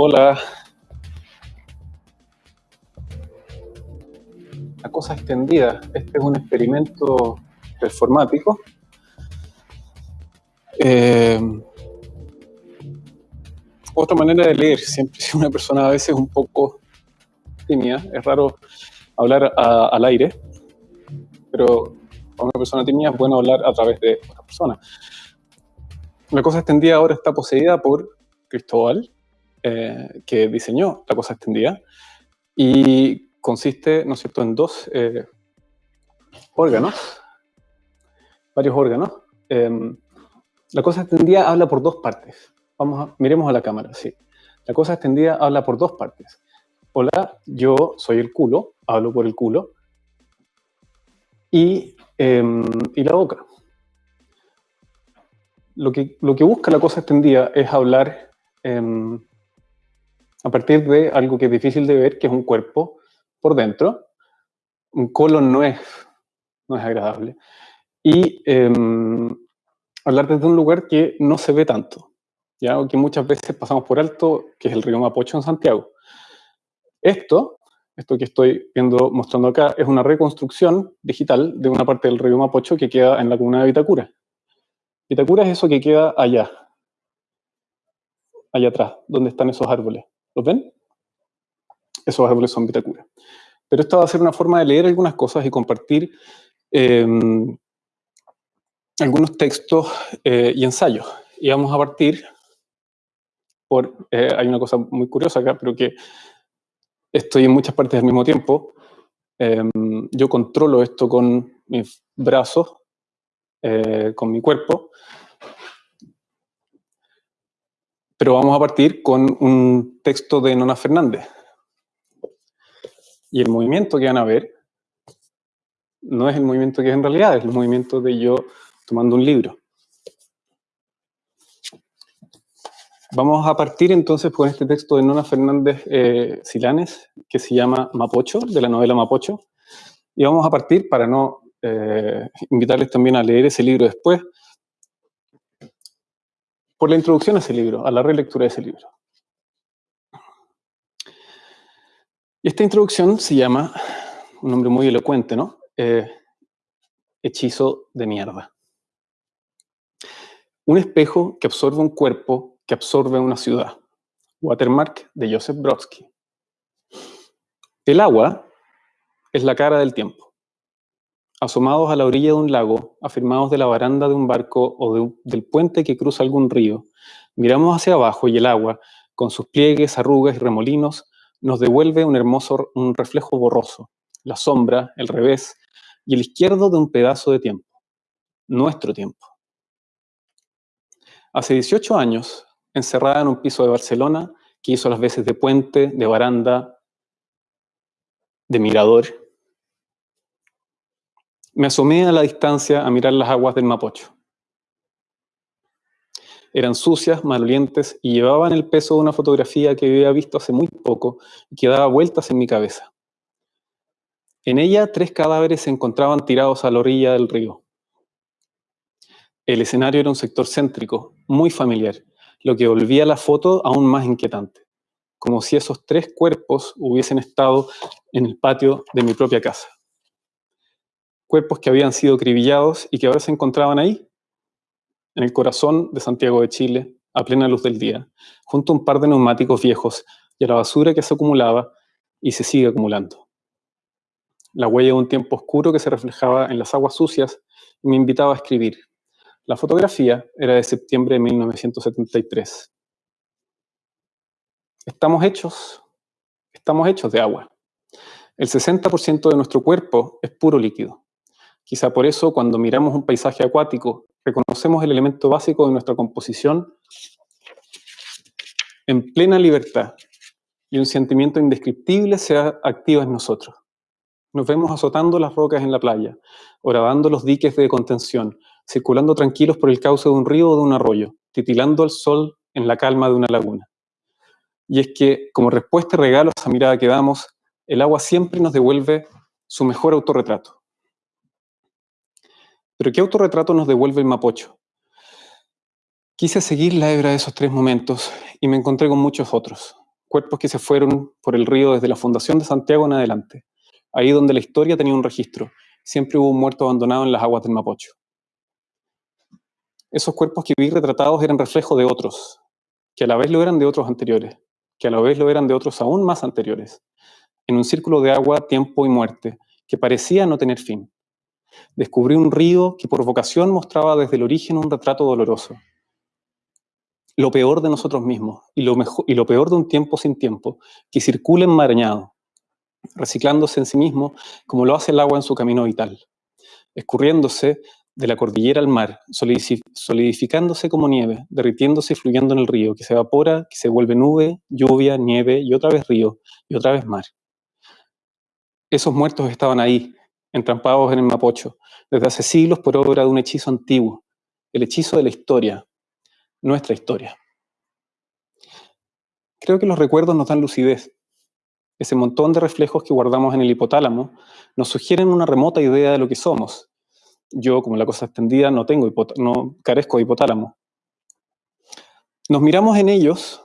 Hola. La cosa extendida. Este es un experimento performático. Eh, otra manera de leer. Siempre si una persona a veces un poco tímida. Es raro hablar al aire, pero para una persona tímida es bueno hablar a través de otra persona. La cosa extendida ahora está poseída por Cristóbal, eh, que diseñó la cosa extendida, y consiste, ¿no es cierto?, en dos eh, órganos, varios órganos. Em, la cosa extendida habla por dos partes. Vamos a, miremos a la cámara, sí. La cosa extendida habla por dos partes. Hola, yo soy el culo, hablo por el culo, y, em, y la boca. Lo que, lo que busca la cosa extendida es hablar em, a partir de algo que es difícil de ver, que es un cuerpo por dentro. Un colon no es, no es agradable. Y em, hablar desde un lugar que no se ve tanto, ¿ya? o que muchas veces pasamos por alto, que es el río Mapocho en Santiago. Esto, esto que estoy viendo, mostrando acá, es una reconstrucción digital de una parte del río Mapocho que queda en la comuna de Vitacura. Vitacura es eso que queda allá, allá atrás, donde están esos árboles. ¿Los ven? Esos árboles son Vitacura. Pero esta va a ser una forma de leer algunas cosas y compartir em, algunos textos eh, y ensayos. Y vamos a partir por, eh, hay una cosa muy curiosa acá, pero que estoy en muchas partes al mismo tiempo. Em, yo controlo esto con mis brazos, eh, con mi cuerpo, Pero vamos a partir con un texto de Nona Fernández. Y el movimiento que van a ver no es el movimiento que es en realidad, es el movimiento de yo tomando un libro. Vamos a partir entonces con este texto de Nona Fernández eh, Silanes, que se llama Mapocho, de la novela Mapocho. Y vamos a partir, para no eh, invitarles también a leer ese libro después, por la introducción a ese libro, a la relectura de ese libro. Y esta introducción se llama, un nombre muy elocuente, ¿no? Eh, hechizo de mierda. Un espejo que absorbe un cuerpo, que absorbe una ciudad. Watermark de Joseph Brodsky. El agua es la cara del tiempo asomados a la orilla de un lago, afirmados de la baranda de un barco o del puente que cruza algún río, miramos hacia abajo y el agua, con sus pliegues, arrugas y remolinos, nos devuelve un hermoso un reflejo borroso, la sombra, el revés y el izquierdo de un pedazo de tiempo, nuestro tiempo. Hace 18 años, encerrada en un piso de Barcelona, que hizo las veces de puente, de baranda, de mirador, me asomé a la distancia a mirar las aguas del Mapocho. Eran sucias, malolientes y llevaban el peso de una fotografía que había visto hace muy poco y que daba vueltas en mi cabeza. En ella tres cadáveres se encontraban tirados a la orilla del río. El escenario era un sector céntrico, muy familiar, lo que volvía la foto aún más inquietante, como si esos tres cuerpos hubiesen estado en el patio de mi propia casa cuerpos que habían sido cribillados y que ahora se encontraban ahí, en el corazón de Santiago de Chile, a plena luz del día, junto a un par de neumáticos viejos y a la basura que se acumulaba y se sigue acumulando. La huella de un tiempo oscuro que se reflejaba en las aguas sucias me invitaba a escribir. La fotografía era de septiembre de 1973. Estamos hechos, estamos hechos de agua. El 60% de nuestro cuerpo es puro líquido. Quizá por eso cuando miramos un paisaje acuático, reconocemos el elemento básico de nuestra composición en plena libertad y un sentimiento indescriptible se activa en nosotros. Nos vemos azotando las rocas en la playa, grabando los diques de contención, circulando tranquilos por el cauce de un río o de un arroyo, titilando al sol en la calma de una laguna. Y es que, como respuesta y regalo a esa mirada que damos, el agua siempre nos devuelve su mejor autorretrato. Pero ¿qué autorretrato nos devuelve el Mapocho? Quise seguir la hebra de esos tres momentos y me encontré con muchos otros. cuerpos que se fueron por el río desde la fundación de Santiago en adelante, ahí donde la historia tenía un registro. Siempre hubo un muerto abandonado en las aguas del Mapocho. Esos cuerpos que vi retratados eran reflejo de otros, que a la vez lo eran de otros anteriores, que a la vez lo eran de otros aún más anteriores, en un círculo de agua, tiempo y muerte, que parecía no tener fin. Descubrí un río que por vocación mostraba desde el origen un retrato doloroso. Lo peor de nosotros mismos y lo, peor de un tiempo sin tiempo, que circula enmarañado, reciclándose en sí mismo como lo hace el agua en su camino vital, escurriéndose de la cordillera al mar, solidificándose como nieve, derritiéndose y fluyendo en el río, que se evapora, que se vuelve nube, lluvia, nieve y otra vez río y otra vez mar. Esos muertos estaban ahí, entrampados en el Mapocho, desde hace siglos por obra de un hechizo antiguo, el hechizo de la historia, nuestra historia. Creo que los recuerdos nos dan lucidez. Ese montón de reflejos que guardamos en el hipotálamo nos sugieren una remota idea de lo que somos. Yo, como la cosa extendida, no, tengo no carezco de hipotálamo. Nos miramos en ellos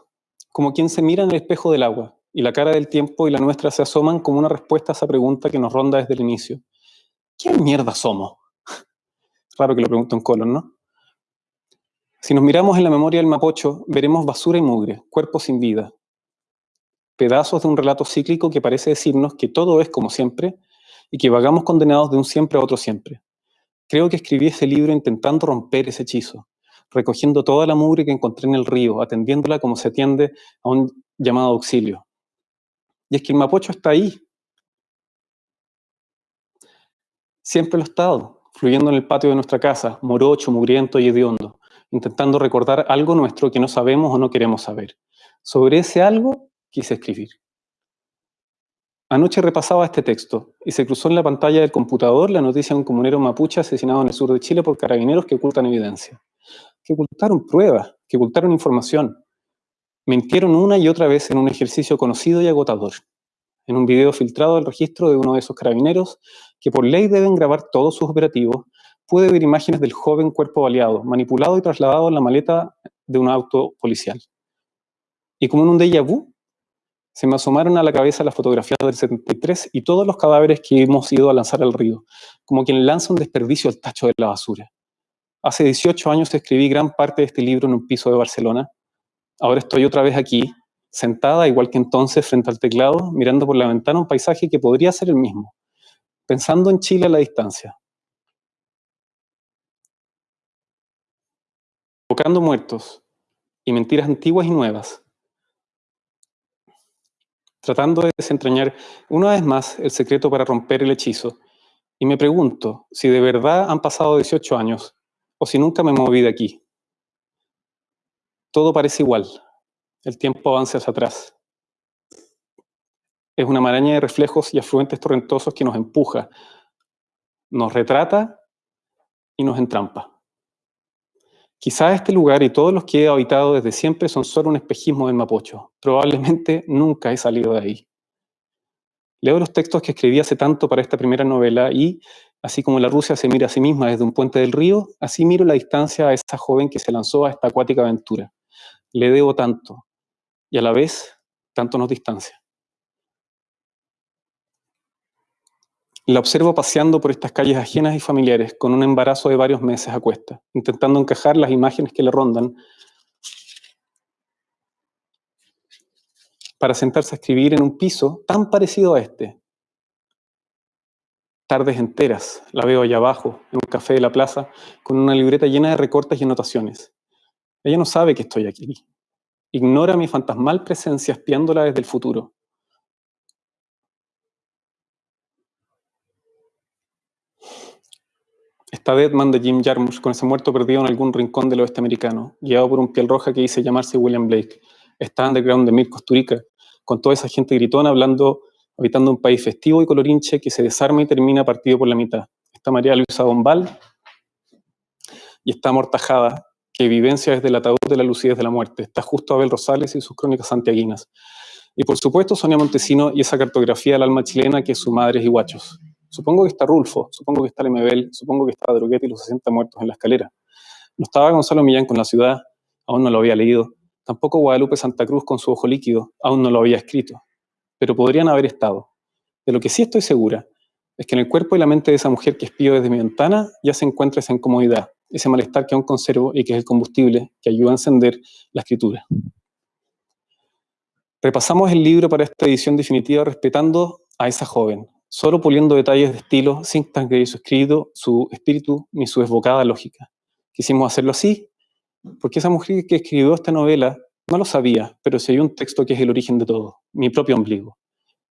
como quien se mira en el espejo del agua, y la cara del tiempo y la nuestra se asoman como una respuesta a esa pregunta que nos ronda desde el inicio. ¿Qué mierda somos? Raro que lo pregunto en colon, ¿no? Si nos miramos en la memoria del Mapocho, veremos basura y mugre, cuerpos sin vida, pedazos de un relato cíclico que parece decirnos que todo es como siempre y que vagamos condenados de un siempre a otro siempre. Creo que escribí ese libro intentando romper ese hechizo, recogiendo toda la mugre que encontré en el río, atendiéndola como se atiende a un llamado auxilio. Y es que el Mapocho está ahí. Siempre lo ha estado, fluyendo en el patio de nuestra casa, morocho, mugriento y hediondo, intentando recordar algo nuestro que no sabemos o no queremos saber. Sobre ese algo quise escribir. Anoche repasaba este texto y se cruzó en la pantalla del computador la noticia de un comunero mapuche asesinado en el sur de Chile por carabineros que ocultan evidencia. Que ocultaron pruebas, que ocultaron información, Mintieron una y otra vez en un ejercicio conocido y agotador, en un video filtrado del registro de uno de esos carabineros, que por ley deben grabar todos sus operativos, pude ver imágenes del joven cuerpo baleado, manipulado y trasladado en la maleta de un auto policial. Y como en un déjà vu, se me asomaron a la cabeza las fotografías del 73 y todos los cadáveres que hemos ido a lanzar al río, como quien lanza un desperdicio al tacho de la basura. Hace 18 años escribí gran parte de este libro en un piso de Barcelona, Ahora estoy otra vez aquí, sentada, igual que entonces, frente al teclado, mirando por la ventana un paisaje que podría ser el mismo, pensando en Chile a la distancia. Tocando muertos y mentiras antiguas y nuevas, tratando de desentrañar una vez más el secreto para romper el hechizo, y me pregunto si de verdad han pasado 18 años o si nunca me moví de aquí todo parece igual. El tiempo avanza hacia atrás. Es una maraña de reflejos y afluentes torrentosos que nos empuja, nos retrata y nos entrampa. Quizá este lugar y todos los que he habitado desde siempre son solo un espejismo del Mapocho. Probablemente nunca he salido de ahí. Leo los textos que escribí hace tanto para esta primera novela y, así como la Rusia se mira a sí misma desde un puente del río, así miro la distancia a esa joven que se lanzó a esta acuática aventura le debo tanto y a la vez tanto nos distancia. La observo paseando por estas calles ajenas y familiares con un embarazo de varios meses a intentando encajar las imágenes que le rondan para sentarse a escribir en un piso tan parecido a este. Tardes enteras, la veo allá abajo, en un café de la plaza, con una libreta llena de recortes y anotaciones. Ella no sabe que estoy aquí. Ignora mi fantasmal presencia espiándola desde el futuro. Está Deadman de Jim Jarmusch con ese muerto perdido en algún rincón del oeste americano, guiado por un piel roja que dice llamarse William Blake. Está Underground de Mir Costurica, con toda esa gente gritona hablando, habitando un país festivo y colorinche que se desarma y termina partido por la mitad. Está María Luisa Bombal y está Mortajada, que vivencia desde el ataúd de la lucidez de la muerte. Está justo Abel Rosales y sus crónicas santiaguinas. Y por supuesto Sonia Montesino y esa cartografía del alma chilena que es su Madres y Guachos. Supongo que está Rulfo, supongo que está Lemebel, supongo que está Droguet y los 60 muertos en la escalera. No estaba Gonzalo Millán con la ciudad, aún no lo había leído, Tampoco Guadalupe Santa Cruz con su ojo líquido aún no lo había escrito, pero podrían haber estado. De lo que sí estoy segura es que en el cuerpo y la mente de esa mujer que espío desde mi ventana ya se encuentra esa incomodidad, ese malestar que aún conservo y que es el combustible que ayuda a encender la escritura. Repasamos el libro para esta edición definitiva respetando a esa joven, solo puliendo detalles de estilo sin transgredir su escrito, su espíritu ni su desbocada lógica. Quisimos hacerlo así porque esa mujer que escribió esta novela no lo sabía, pero se hay un texto que es el origen de todo, mi propio ombligo,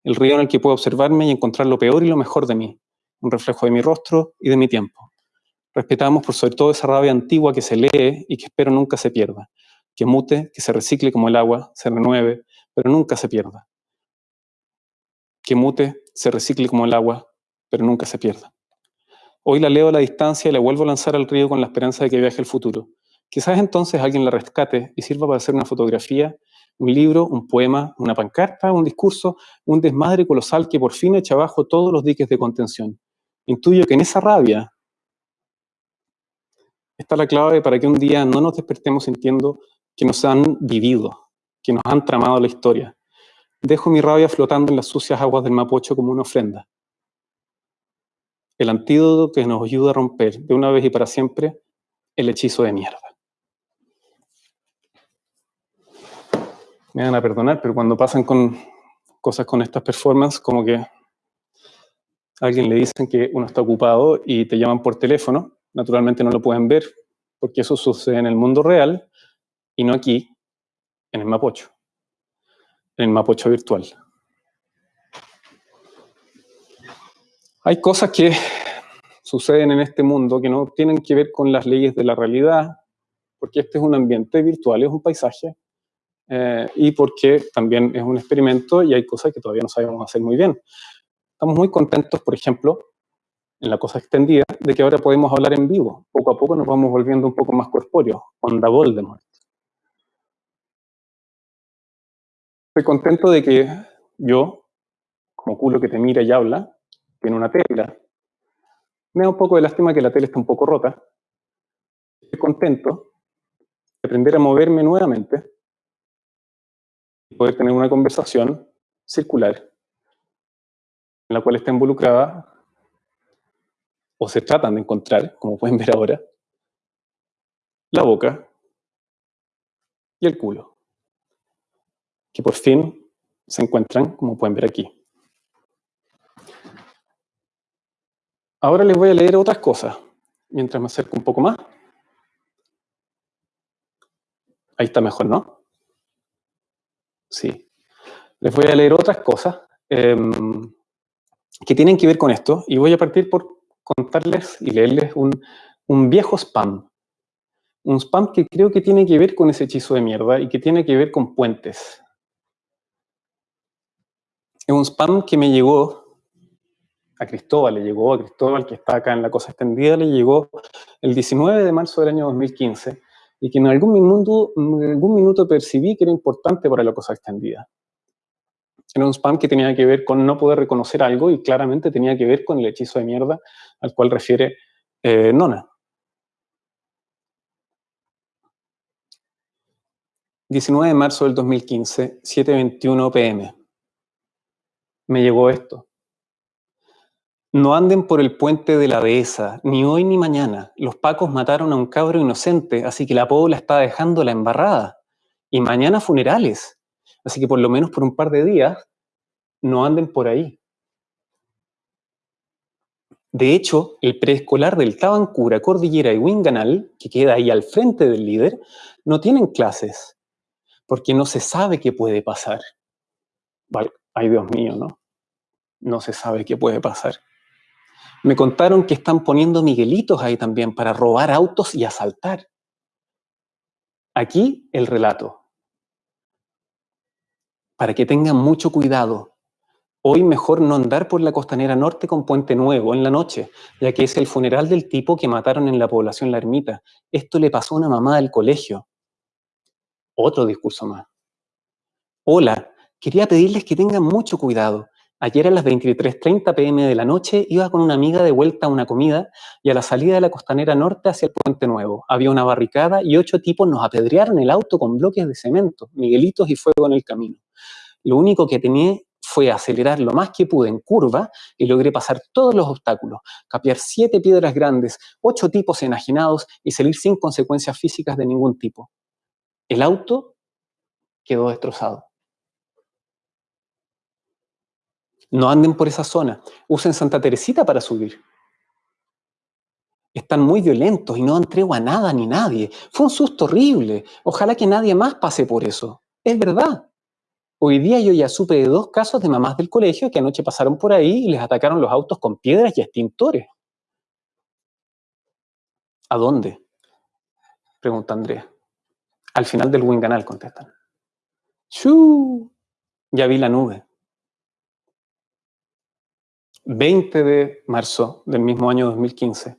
el río en el que puedo observarme y encontrar lo peor y lo mejor de mí, un reflejo de mi rostro y de mi tiempo. Respetamos por sobre todo esa rabia antigua que se lee y que espero nunca se pierda, que mute, que se recicle como el agua, se renueve, pero nunca se pierda. Que mute, se recicle como el agua, pero nunca se pierda. Hoy la leo a la distancia y la vuelvo a lanzar al río con la esperanza de que viaje al futuro. Quizás entonces alguien la rescate y sirva para hacer una fotografía, un libro, un poema, una pancarta, un discurso, un desmadre colosal que por fin echa abajo todos los diques de contención. Intuyo que en esa rabia está la clave para que un día no nos despertemos sintiendo que nos han vivido, que nos han tramado la historia. Dejo mi rabia flotando en las sucias aguas del Mapocho como una ofrenda. El antídoto que nos ayuda a romper de una vez y para siempre el hechizo de mierda. Me van a perdonar, pero cuando pasan con cosas con estas performances, como que a alguien le dicen que uno está ocupado y te llaman por teléfono, naturalmente no lo pueden ver, porque eso sucede en el mundo real y no aquí, en el Mapocho, en el Mapocho virtual. Hay cosas que suceden en este mundo que no tienen que ver con las leyes de la realidad, porque este es un ambiente virtual, es un paisaje, eh, y porque también es un experimento y hay cosas que todavía no sabemos hacer muy bien. Estamos muy contentos, por ejemplo, en la cosa extendida, de que ahora podemos hablar en vivo. Poco a poco nos vamos volviendo un poco más corpóreos, onda Voldemort. Estoy contento de que yo, como culo que te mira y habla, tiene una tela. Me da un poco de lástima que la tela está un poco rota. Estoy contento de aprender a moverme nuevamente poder tener una conversación circular en la cual está involucrada o se tratan de encontrar, como pueden ver ahora, la boca y el culo, que por fin se encuentran, como pueden ver aquí. Ahora les voy a leer otras cosas, mientras me acerco un poco más. Ahí está mejor, ¿no? Sí. Les voy a leer otras cosas em, que tienen que ver con esto, y voy a partir por contarles y leerles un, un viejo spam. Un spam que creo que tiene que ver con ese hechizo de mierda y que tiene que ver con puentes. Es un spam que me llegó a Cristóbal, le llegó a Cristóbal, que está acá en la cosa extendida, le llegó el 19 de marzo del año 2015 y que en algún minuto, percibí que era importante para la cosa extendida. Era un spam que tenía que ver con no poder reconocer algo y claramente tenía que ver con el hechizo de mierda al cual refiere eh, Nona. 19 de marzo del 2015, 7.21 pm. Me llegó esto. No anden por el puente de la dehesa, ni hoy ni mañana. Los pacos mataron a un cabro inocente, así que la pobla está dejando la embarrada. Y mañana funerales. Así que por lo menos por un par de días no anden por ahí. De hecho, el preescolar del Tabancura, Cordillera y Winganal, que queda ahí al frente del líder, no tienen clases, porque no se sabe qué puede pasar. Ay, Dios mío, ¿no? No se sabe qué puede pasar. Me contaron que están poniendo miguelitos ahí también para robar autos y asaltar. Aquí el relato para que tengan mucho cuidado. Hoy mejor no andar por la costanera norte con Puente Nuevo en la noche, ya que es el funeral del tipo que mataron en la población La Ermita. Esto le pasó a una mamá del colegio. Otro discurso más. Hola, quería pedirles que tengan mucho cuidado. Ayer a las 23.30 pm de la noche iba con una amiga de vuelta a una comida y a la salida de la costanera norte hacia el Puente Nuevo. Había una barricada y ocho tipos nos apedrearon el auto con bloques de cemento, miguelitos y fuego en el camino. Lo único que tenía fue acelerar lo más que pude en curva y logré pasar todos los obstáculos, capear siete piedras grandes, ocho tipos enajenados y salir sin consecuencias físicas de ningún tipo. El auto quedó destrozado. No anden por esa zona. Usen Santa Teresita para subir. Están muy violentos y no han tregua a nada ni nadie. Fue un susto horrible. Ojalá que nadie más pase por eso. Es verdad. Hoy día yo ya supe de dos casos de mamás del colegio que anoche pasaron por ahí y les atacaron los autos con piedras y extintores. ¿A dónde? Pregunta Andrea. Al final del Winganal, contestan. ¡Chu! Ya vi la nube. 20 de marzo del mismo año 2015.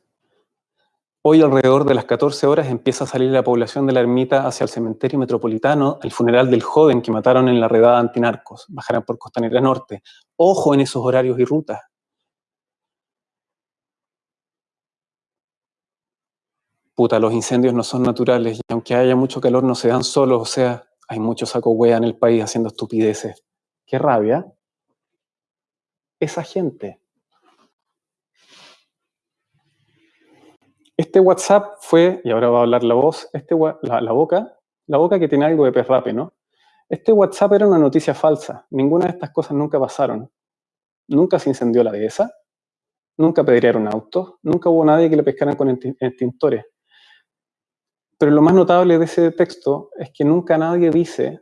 Hoy alrededor de las 14 horas empieza a salir la población de la ermita hacia el cementerio metropolitano, el funeral del joven que mataron en la redada antinarcos. Bajarán por Costanera Norte. Ojo en esos horarios y rutas. Puta, los incendios no son naturales y aunque haya mucho calor no se dan solos, o sea, hay mucho saco hueá en el país haciendo estupideces. ¡Qué rabia! Esa gente Este WhatsApp fue, y ahora va a hablar la voz, este, la, boca, la boca que tiene algo de perrape, ¿no? Este WhatsApp era una noticia falsa. Ninguna de estas cosas nunca pasaron. Nunca se incendió la dehesa, nunca pedrearon autos, nunca hubo nadie que le pescaran con extintores. Pero lo más notable de ese texto es que nunca nadie dice,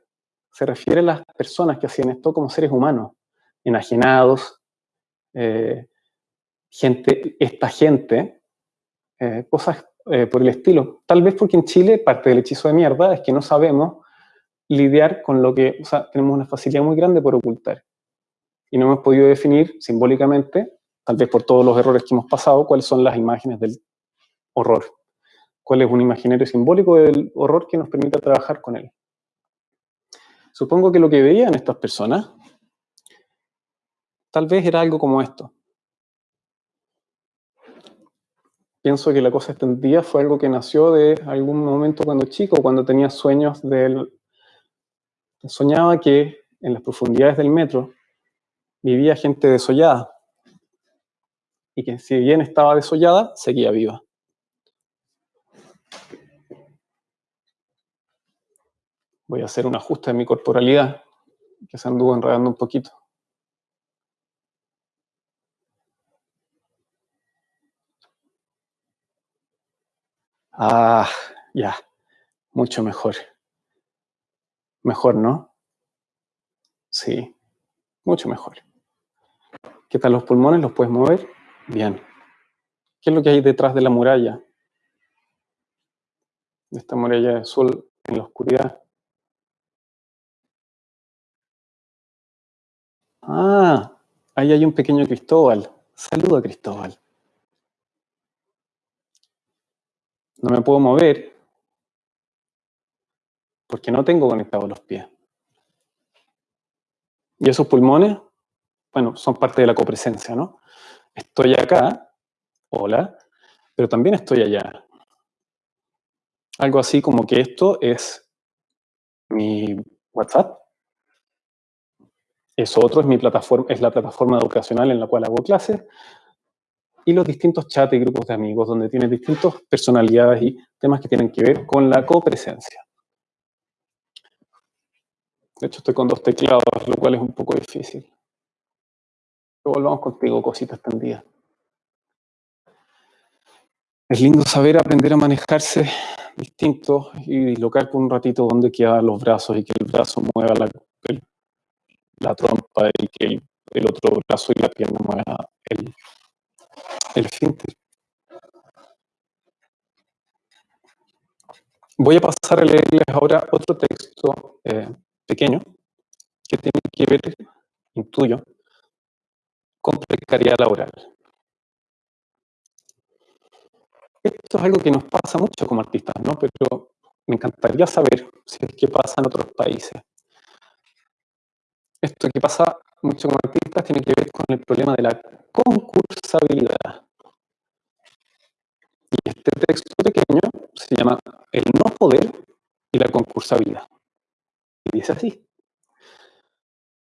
se refiere a las personas que hacían esto como seres humanos, enajenados, eh, gente, esta gente eh, cosas eh, por el estilo. Tal vez porque en Chile parte del hechizo de mierda es que no sabemos lidiar con lo que, tenemos una facilidad muy grande por ocultar. Y no hemos podido definir simbólicamente, tal vez por todos los errores que hemos pasado, cuáles son las imágenes del horror. Cuál es un imaginario simbólico del horror que nos permita trabajar con él. Supongo que lo que veían estas personas tal vez era algo como esto. pienso que la cosa extendida fue algo que nació de algún momento cuando chico, cuando tenía sueños del... Soñaba que en las profundidades del metro vivía gente desollada y que si bien estaba desollada, seguía viva. Voy a hacer un ajuste de mi corporalidad, que se anduvo enredando un poquito. Ah, ya, mucho mejor. Mejor, ¿no? Sí, mucho mejor. ¿Qué tal los pulmones? ¿Los puedes mover? Bien. ¿Qué es lo que hay detrás de la muralla? De esta muralla de sol en la oscuridad. Ah, ahí hay un pequeño Cristóbal. Saluda, Cristóbal. No me puedo mover porque no tengo conectados los pies. Y esos pulmones, bueno, son parte de la copresencia, ¿no? Estoy acá, hola, pero también estoy allá. Algo así como que esto es mi WhatsApp. Eso otro es mi plataforma, es la plataforma educacional en la cual hago clases y los distintos chats y grupos de amigos, donde tienes distintas personalidades y temas que tienen que ver con la copresencia. De hecho, estoy con dos teclados, lo cual es un poco difícil. volvamos contigo, cositas tendidas. Es lindo saber aprender a manejarse distinto y dislocar por un ratito donde quedan los brazos y que el brazo mueva la, trompa y que el, el, otro brazo y la pierna mueva el, el Voy a pasar a leerles ahora otro texto eh, pequeño que tiene que ver, intuyo, con precariedad laboral. Esto es algo que nos pasa mucho como artistas, ¿no? Pero me encantaría saber si es que pasa en otros países. Esto que pasa mucho como artistas, tiene que ver con el problema de la concursabilidad. Y este texto pequeño se llama El no poder y la concursabilidad. Y dice así.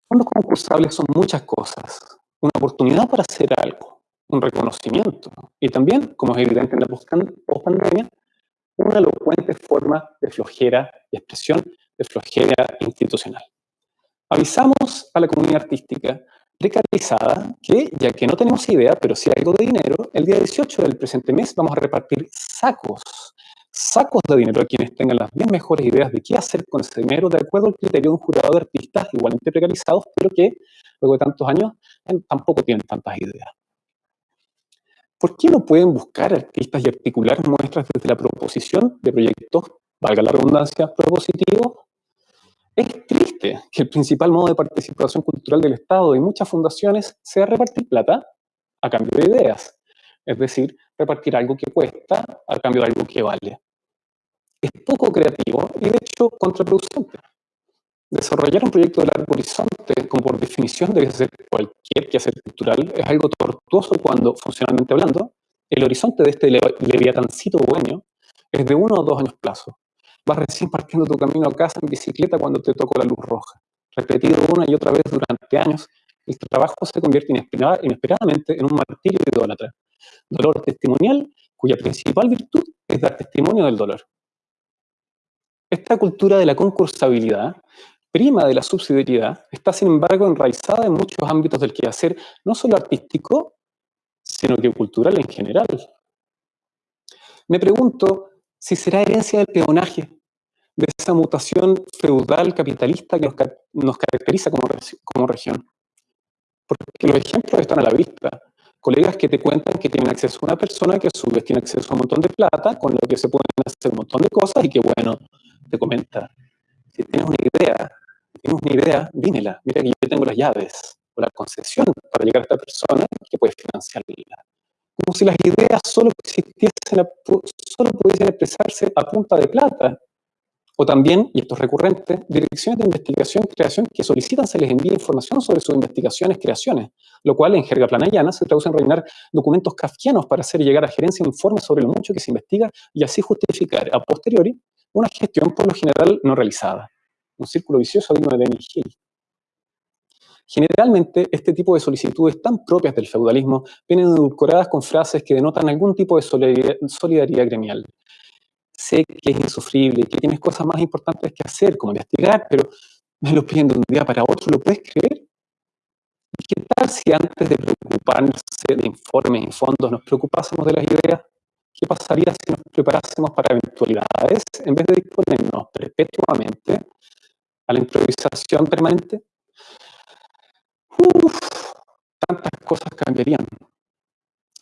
Fondos concursables son muchas cosas. Una oportunidad para hacer algo, un reconocimiento. Y también, como es evidente en la post-pandemia, una elocuente forma de flojera y expresión de flojera institucional. Avisamos a la comunidad artística precarizada que, ya que no tenemos idea, pero sí algo de dinero, el día 18 del presente mes vamos a repartir sacos, sacos de dinero a quienes tengan las 10 mejores ideas de qué hacer con ese dinero de acuerdo al criterio de un jurado de artistas igualmente precarizados, pero que luego de tantos años tampoco tienen tantas ideas. ¿Por qué no pueden buscar artistas y articular muestras desde la proposición de proyectos, valga la redundancia, propositivos? Es triste que el principal modo de participación cultural del Estado y muchas fundaciones sea repartir plata a cambio de ideas, es decir, repartir algo que cuesta a cambio de algo que vale. Es poco creativo y de hecho contraproducente. Desarrollar un proyecto de largo horizonte, como por definición debe ser cualquier quehacer cultural, es algo tortuoso cuando, funcionalmente hablando, el horizonte de este leviatancito dueño es de uno o dos años plazo. Vas recién partiendo tu camino a casa en bicicleta cuando te tocó la luz roja. Repetido una y otra vez durante años, el trabajo se convierte inesperadamente en un martirio idólatra. Dolor testimonial cuya principal virtud es dar testimonio del dolor. Esta cultura de la concursabilidad prima de la subsidiariedad, está sin embargo enraizada en muchos ámbitos del quehacer, no solo artístico, sino que cultural en general. Me pregunto si será herencia del peonaje, de esa mutación feudal capitalista que nos, caracteriza como, región. Porque los ejemplos están a la vista. Colegas que te cuentan que tienen acceso a una persona que a su vez tiene acceso a un montón de plata, con lo que se pueden hacer un montón de cosas y que, bueno, te comenta, si tienes una idea, tienes una idea, dímela. Mira que yo tengo las llaves o la concesión para llegar a esta persona que puede financiarla. Como si las ideas solo existiesen, solo pudiesen expresarse a punta de plata. O también, y esto es recurrente, direcciones de investigación y creación que solicitan se les envíe información sobre sus investigaciones creaciones, lo cual en jerga planayana se traduce en rellenar documentos kafkianos para hacer llegar a gerencia informes sobre lo mucho que se investiga y así justificar a posteriori una gestión por lo general no realizada un círculo vicioso digno de Benny Hill. Generalmente, este tipo de solicitudes tan propias del feudalismo vienen edulcoradas con frases que denotan algún tipo de solidaridad, gremial. Sé que es insufrible, que tienes cosas más importantes que hacer, como investigar, pero me lo piden de un día para otro, ¿lo puedes creer? ¿Qué tal si antes de preocuparnos de informes y fondos nos preocupásemos de las ideas? ¿Qué pasaría si nos preparásemos para eventualidades en vez de disponernos perpetuamente a la improvisación permanente, uf, tantas cosas cambiarían.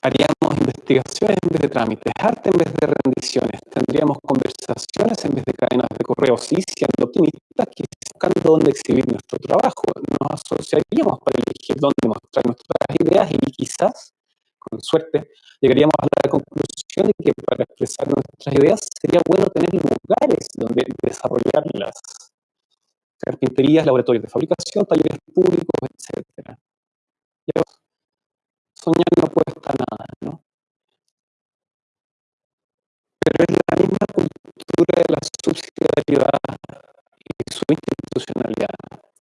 Haríamos investigaciones en vez de trámites, arte en vez de rendiciones, tendríamos conversaciones en vez de cadenas de correos y siendo optimistas, buscando dónde exhibir nuestro trabajo. Nos asociaríamos para elegir dónde mostrar nuestras ideas y quizás, con suerte, llegaríamos a la conclusión de que para expresar nuestras ideas sería bueno tener lugares donde desarrollarlas carpinterías, laboratorios de fabricación, talleres públicos, etc. subsidiariedad y su institucionalidad.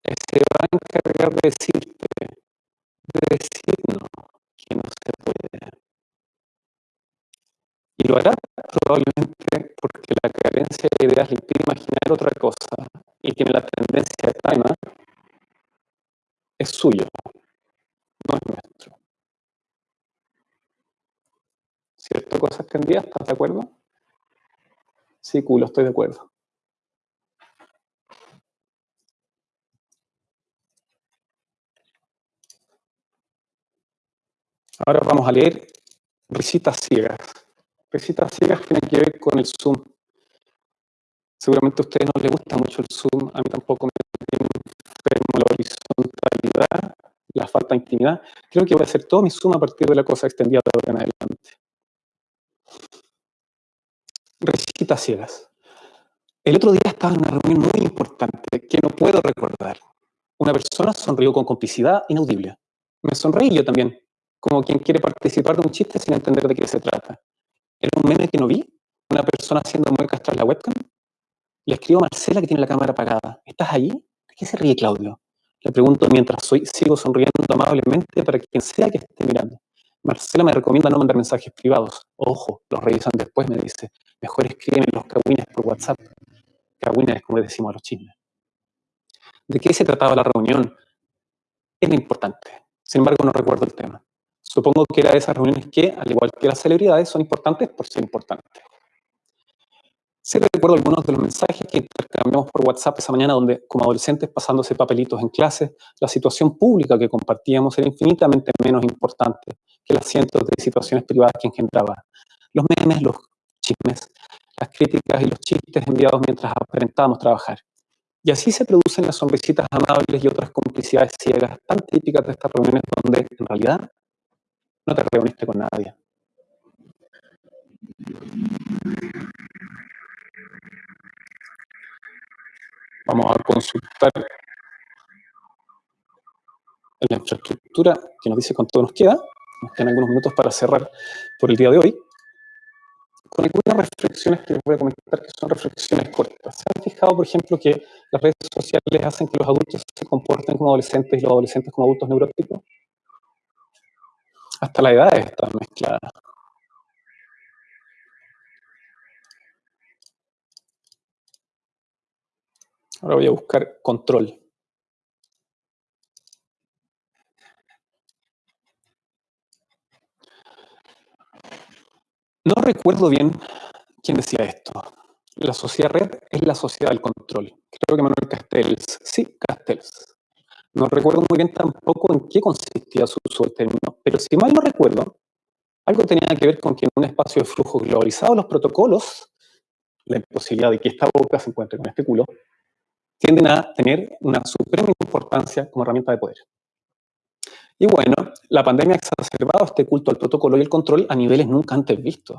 Se va a encargar de decirte, de decirnos que no se puede. Y lo hará probablemente porque la carencia de ideas le impide imaginar otra cosa y tiene la tendencia de Taima, es suyo, no es nuestro. ¿Cierto? Cosas tendidas, ¿estás de acuerdo? Sí, culo, estoy de acuerdo. Ahora vamos a leer risitas ciegas. Risitas ciegas tienen que ver con el Zoom. Seguramente a ustedes no les gusta mucho el Zoom, a mí tampoco me enfermo la horizontalidad, la falta de intimidad. Creo que voy a hacer todo mi Zoom a partir de la cosa extendida de ahora en adelante. Recitas ciegas. El otro día estaba en una reunión muy importante que no puedo recordar. Una persona sonrió con complicidad inaudible. Me sonreí yo también, como quien quiere participar de un chiste sin entender de qué se trata. ¿Era un meme que no vi? ¿Una persona haciendo muecas tras la webcam? Le escribo a Marcela que tiene la cámara apagada. ¿Estás allí? ¿De qué se ríe Claudio? Le pregunto mientras soy, sigo sonriendo amablemente para quien sea que esté mirando. Marcela me recomienda no mandar mensajes privados. Ojo, los revisan después, me dice. Mejor escríbeme los cagüines por WhatsApp. Cagüines, como decimos a los chismes. ¿De qué se trataba la reunión? Era importante. Sin embargo, no recuerdo el tema. Supongo que era de esas reuniones que, al igual que las celebridades, son importantes por ser importantes. Sí recuerdo algunos de los mensajes que intercambiamos por WhatsApp esa mañana, donde como adolescentes pasándose papelitos en clase, la situación pública que compartíamos era infinitamente menos importante que las cientos de situaciones privadas que engendraba. Los memes, los chismes, las críticas y los chistes enviados mientras aparentábamos trabajar. Y así se producen las sonrisitas amables y otras complicidades ciegas tan típicas de estas reuniones donde, en realidad, no te reuniste con nadie. Vamos a consultar la infraestructura que nos dice cuánto nos queda. Nos quedan algunos minutos para cerrar por el día de hoy. Con algunas reflexiones que les voy a comentar que son reflexiones cortas. ¿Se han fijado, por ejemplo, que las redes sociales hacen que los adultos se comporten como adolescentes y los adolescentes como adultos neuróticos? Hasta la edad está mezclada. Ahora voy a buscar control. No recuerdo bien quién decía esto. La sociedad red es la sociedad del control. Creo que Manuel Castells. Sí, Castells. No recuerdo muy bien tampoco en qué consistía su uso del término, pero si mal no recuerdo, algo tenía que ver con que en un espacio de flujo globalizado los protocolos, la imposibilidad de que esta boca se encuentre con este culo, tienden a tener una suprema importancia como herramienta de poder. Y bueno, la pandemia ha exacerbado este culto al protocolo y el control a niveles nunca antes vistos.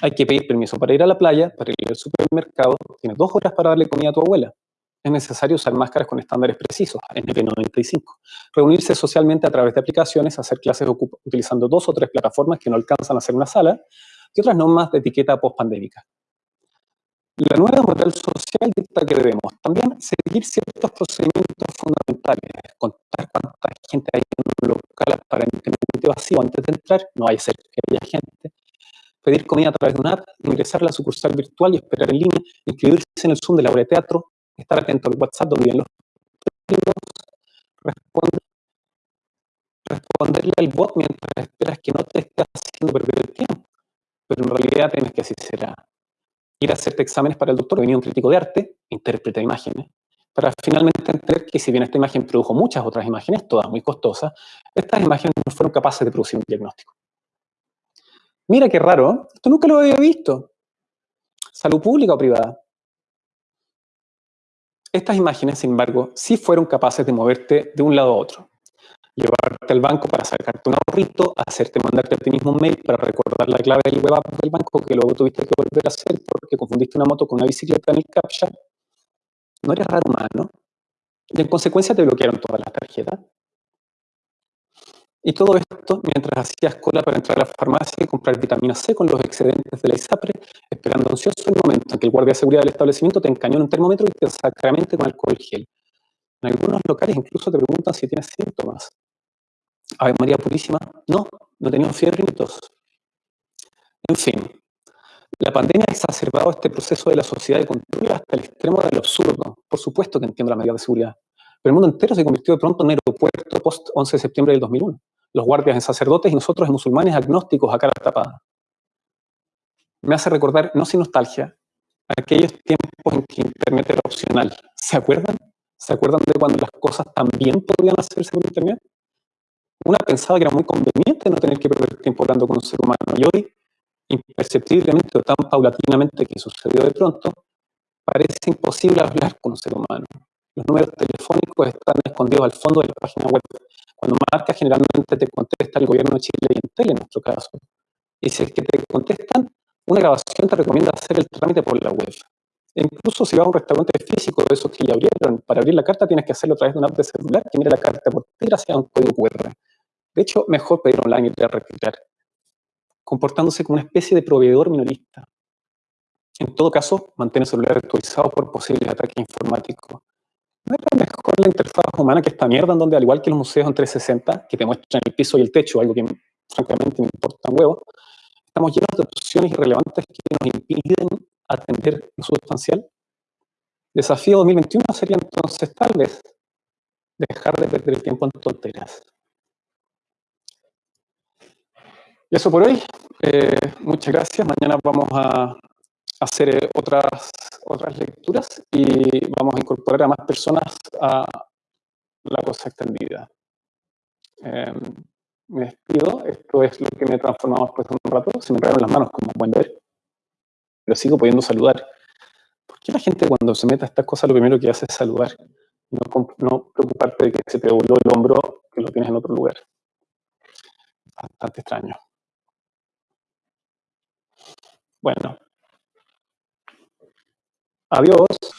Hay que pedir permiso para ir a la playa, para ir al supermercado, tienes dos horas para darle comida a tu abuela. Es necesario usar máscaras con estándares precisos, NP95. Reunirse socialmente a través de aplicaciones, hacer clases utilizando dos o tres plataformas que no alcanzan a hacer una sala, y otras normas de etiqueta post-pandémica. La nueva moral social dicta que debemos también seguir ciertos procedimientos fundamentales, contar cuánta gente hay en un local aparentemente vacío antes de entrar, no hay ser que haya gente, pedir comida a través de una app, ingresar a la sucursal virtual y esperar en línea, inscribirse en el Zoom de la obra teatro, estar atento al WhatsApp donde vienen los responder, responderle al bot mientras esperas que no te esté haciendo perder el tiempo, pero en realidad tienes que así será ir a hacerte exámenes para el doctor, venía un crítico de arte, interpreta imágenes, para finalmente entender que si bien esta imagen produjo muchas otras imágenes, todas muy costosas, estas imágenes no fueron capaces de producir un diagnóstico. Mira qué raro, esto nunca lo había visto. Salud pública o privada. Estas imágenes, sin embargo, sí fueron capaces de moverte de un lado a otro llevarte al banco para sacarte un ahorrito, hacerte mandarte a ti mismo un mail para recordar la clave del web app del banco que luego tuviste que volver a hacer porque confundiste una moto con una bicicleta en el CAPTCHA. No eres raro humano. Y en consecuencia te bloquearon todas las tarjetas. Y todo esto mientras hacías cola para entrar a la farmacia y comprar vitamina C con los excedentes de la ISAPRE, esperando ansioso el momento en que el guardia de seguridad del establecimiento te encañó en un termómetro y te sacramente con alcohol gel. En algunos locales incluso te preguntan si tienes síntomas. Ave María Purísima, no, no tenía fiebre ni tos. En fin, la pandemia ha exacerbado este proceso de la sociedad de control hasta el extremo del absurdo. Por supuesto que entiendo la medida de seguridad. Pero el mundo entero se convirtió de pronto en aeropuerto post 11 de septiembre del 2001. Los guardias en sacerdotes y nosotros en musulmanes agnósticos a cara tapada. Me hace recordar, no sin nostalgia, aquellos tiempos en que Internet era opcional. ¿Se acuerdan? ¿Se acuerdan de cuando las cosas también podían hacerse por Internet? Una pensaba que era muy conveniente no tener que perder tiempo hablando con un ser humano. Y hoy, imperceptiblemente o tan paulatinamente que sucedió de pronto, parece imposible hablar con un ser humano. Los números telefónicos están escondidos al fondo de la página web. Cuando marcas, generalmente te contesta el gobierno de Chile y en nuestro caso. Y si es que te contestan, una grabación te recomienda hacer el trámite por la web. E incluso si vas a un restaurante físico de esos que ya abrieron, para abrir la carta tienes que hacerlo a través de una app de celular que mire la carta por ti gracias un código QR. De hecho, mejor pedir online y a retirar, comportándose como una especie de proveedor minorista. En todo caso, mantén el celular actualizado por posibles ataques informáticos. ¿No era mejor la interfaz humana que esta mierda en donde, al igual que los museos en 360, que te muestran el piso y el techo, algo que francamente me importa un huevo, estamos llenos de opciones irrelevantes que nos impiden atender lo sustancial? Desafío 2021 sería entonces tal vez dejar de perder el tiempo en tonteras. Y eso por hoy. Eh, muchas gracias. Mañana vamos a hacer eh, otras, otras lecturas y vamos a incorporar a más personas a la cosa extendida. Em, me despido. Esto es lo que me he transformado después de un rato. Se me enredaron las manos, como pueden ver. Pero sigo pudiendo saludar. ¿Por qué la gente cuando se mete a estas cosas lo primero que hace es saludar? No, no preocuparte de que se te dobló el hombro que lo tienes en otro lugar. Bastante extraño. Bueno. Adiós.